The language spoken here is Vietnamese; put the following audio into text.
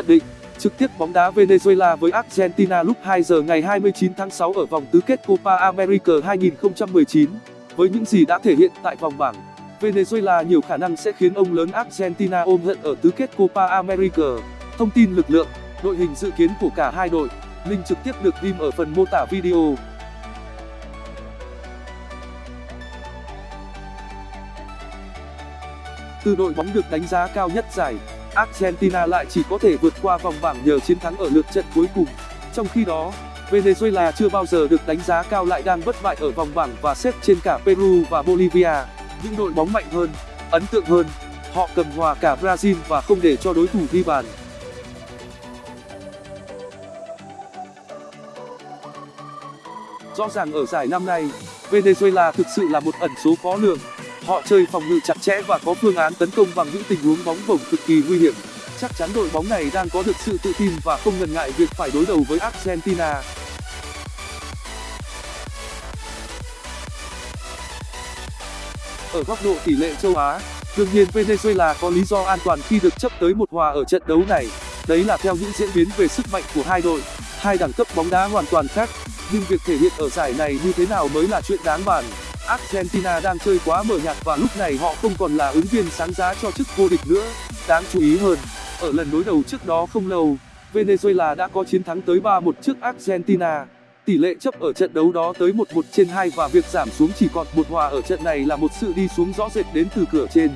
Nhận định Trực tiếp bóng đá Venezuela với Argentina lúc 2 giờ ngày 29 tháng 6 ở vòng tứ kết Copa America 2019. Với những gì đã thể hiện tại vòng bảng, Venezuela nhiều khả năng sẽ khiến ông lớn Argentina ôm hận ở tứ kết Copa America. Thông tin lực lượng, đội hình dự kiến của cả hai đội, link trực tiếp được ghim ở phần mô tả video. Từ đội bóng được đánh giá cao nhất giải, Argentina lại chỉ có thể vượt qua vòng bảng nhờ chiến thắng ở lượt trận cuối cùng. Trong khi đó, Venezuela chưa bao giờ được đánh giá cao lại đang bất bại ở vòng bảng và xếp trên cả Peru và Bolivia, những đội bóng mạnh hơn, ấn tượng hơn. Họ cầm hòa cả Brazil và không để cho đối thủ ghi bàn. Rõ ràng ở giải năm nay, Venezuela thực sự là một ẩn số khó lường. Họ chơi phòng ngự chặt chẽ và có phương án tấn công bằng những tình huống bóng bổng cực kỳ nguy hiểm. Chắc chắn đội bóng này đang có được sự tự tin và không ngần ngại việc phải đối đầu với Argentina. Ở góc độ tỷ lệ châu Á, đương nhiên Venezuela có lý do an toàn khi được chấp tới một hòa ở trận đấu này. Đấy là theo những diễn biến về sức mạnh của hai đội, hai đẳng cấp bóng đá hoàn toàn khác. Nhưng việc thể hiện ở giải này như thế nào mới là chuyện đáng bàn. Argentina đang chơi quá mờ nhạt và lúc này họ không còn là ứng viên sáng giá cho chức vô địch nữa. Đáng chú ý hơn, ở lần đối đầu trước đó không lâu, Venezuela đã có chiến thắng tới 3-1 trước Argentina. Tỷ lệ chấp ở trận đấu đó tới 1-1 trên 2 và việc giảm xuống chỉ còn một hòa ở trận này là một sự đi xuống rõ rệt đến từ cửa trên.